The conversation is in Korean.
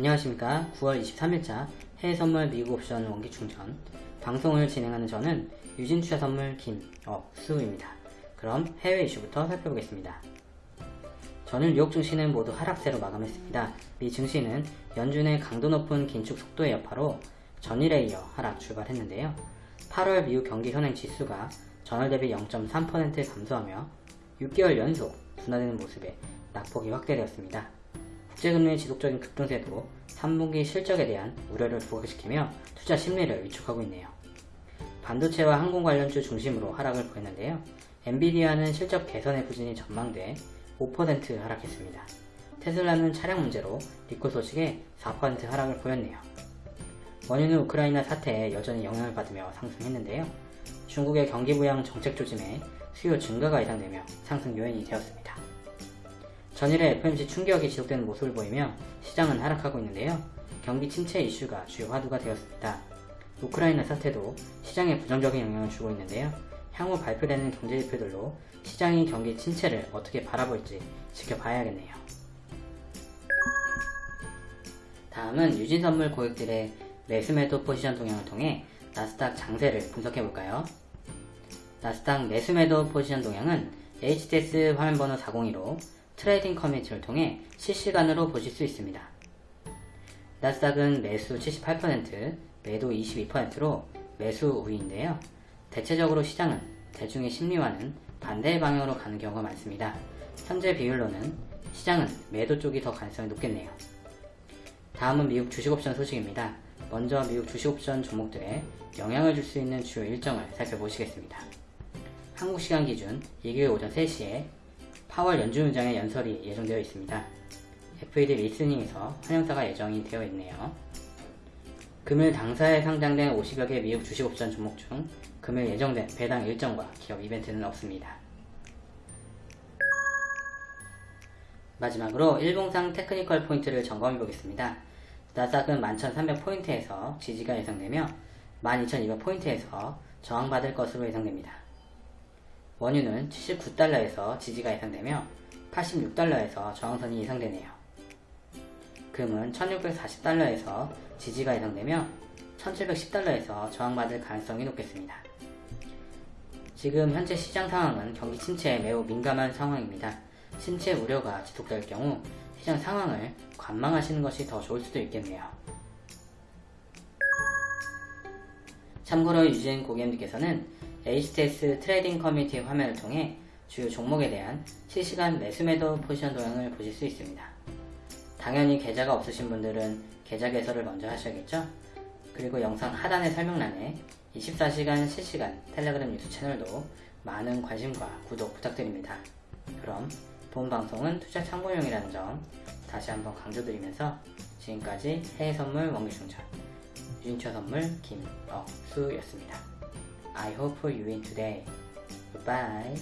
안녕하십니까 9월 23일자 해외선물 미국 옵션 원기 충전 방송을 진행하는 저는 유진투자선물 김억수입니다. 그럼 해외 이슈부터 살펴보겠습니다. 전일 뉴욕 증시는 모두 하락세로 마감했습니다. 미 증시는 연준의 강도 높은 긴축 속도의 여파로 전일에 이어 하락 출발했는데요. 8월 미국 경기 현행 지수가 전월 대비 0.3% 감소하며 6개월 연속 둔화되는 모습에 낙폭이 확대되었습니다. 국제금리의 지속적인 급등세도 3분기 실적에 대한 우려를 부각시키며 투자 심리를 위축하고 있네요. 반도체와 항공 관련주 중심으로 하락을 보였는데요. 엔비디아는 실적 개선의 부진이 전망돼 5% 하락했습니다. 테슬라는 차량 문제로 리콜 소식에 4% 하락을 보였네요. 원유는 우크라이나 사태에 여전히 영향을 받으며 상승했는데요. 중국의 경기 부양 정책 조짐에 수요 증가가 예상되며 상승 요인이 되었습니다. 전일에 FMC 충격이 지속되는 모습을 보이며 시장은 하락하고 있는데요. 경기 침체 이슈가 주요 화두가 되었습니다. 우크라이나 사태도 시장에 부정적인 영향을 주고 있는데요. 향후 발표되는 경제지표들로 시장이 경기 침체를 어떻게 바라볼지 지켜봐야겠네요. 다음은 유진선물 고객들의 매수매도 포지션 동향을 통해 나스닥 장세를 분석해볼까요? 나스닥 매수매도 포지션 동향은 HTS 화면번호 402로 트레이딩 커뮤니티를 통해 실시간으로 보실 수 있습니다. 나스닥은 매수 78%, 매도 22%로 매수 우위인데요. 대체적으로 시장은 대중의 심리와는 반대 방향으로 가는 경우가 많습니다. 현재 비율로는 시장은 매도 쪽이 더 가능성이 높겠네요. 다음은 미국 주식옵션 소식입니다. 먼저 미국 주식옵션 종목들에 영향을 줄 수 있는 주요 일정을 살펴보시겠습니다. 한국 시간 기준 2개월 오전 3시에 파월 연준의장의 연설이 예정되어 있습니다. FED 리스닝에서 환영사가 예정이 되어 있네요. 금일 당사에 상장된 50여 개 미국 주식옵션 종목 중 금일 예정된 배당 일정과 기업 이벤트는 없습니다. 마지막으로 일봉상 테크니컬 포인트를 점검해 보겠습니다. 나스닥은 11,300포인트에서 지지가 예상되며 12,200포인트에서 저항받을 것으로 예상됩니다. 원유는 79달러에서 지지가 예상되며 86달러에서 저항선이 예상되네요. 금은 1640달러에서 지지가 예상되며 1710달러에서 저항받을 가능성이 높겠습니다. 지금 현재 시장 상황은 경기 침체에 매우 민감한 상황입니다. 침체 우려가 지속될 경우 시장 상황을 관망하시는 것이 더 좋을 수도 있겠네요. 참고로 유진 고객님께서는 HTS 트레이딩 커뮤니티 화면을 통해 주요 종목에 대한 실시간 매수매도 포지션 동향을 보실 수 있습니다. 당연히 계좌가 없으신 분들은 계좌 개설을 먼저 하셔야겠죠? 그리고 영상 하단의 설명란에 24시간 실시간 텔레그램 뉴스 채널도 많은 관심과 구독 부탁드립니다. 그럼 본 방송은 투자 참고용이라는 점 다시 한번 강조드리면서 지금까지 해외선물 원기충전 유인처 선물 김억수였습니다. I hope for you win today. Goodbye.